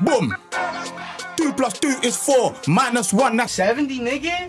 Boom. Two plus two is four. Minus one, that's 70, nigga?